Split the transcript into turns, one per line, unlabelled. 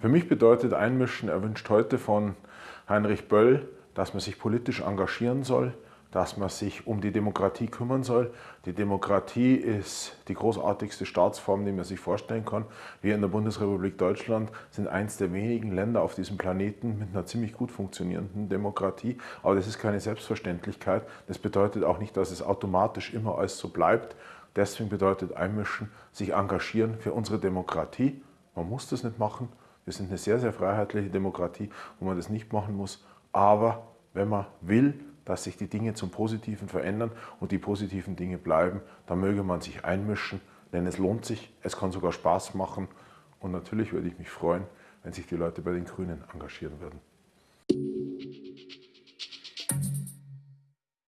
Für mich bedeutet Einmischen, er wünscht heute von Heinrich Böll, dass man sich politisch engagieren soll, dass man sich um die Demokratie kümmern soll. Die Demokratie ist die großartigste Staatsform, die man sich vorstellen kann. Wir in der Bundesrepublik Deutschland sind eines der wenigen Länder auf diesem Planeten mit einer ziemlich gut funktionierenden Demokratie. Aber das ist keine Selbstverständlichkeit. Das bedeutet auch nicht, dass es automatisch immer alles so bleibt. Deswegen bedeutet Einmischen, sich engagieren für unsere Demokratie. Man muss das nicht machen, wir sind eine sehr, sehr freiheitliche Demokratie, wo man das nicht machen muss. Aber wenn man will, dass sich die Dinge zum Positiven verändern und die positiven Dinge bleiben, dann möge man sich einmischen, denn es lohnt sich, es kann sogar Spaß machen. Und natürlich würde ich mich freuen, wenn sich die Leute bei den Grünen engagieren würden.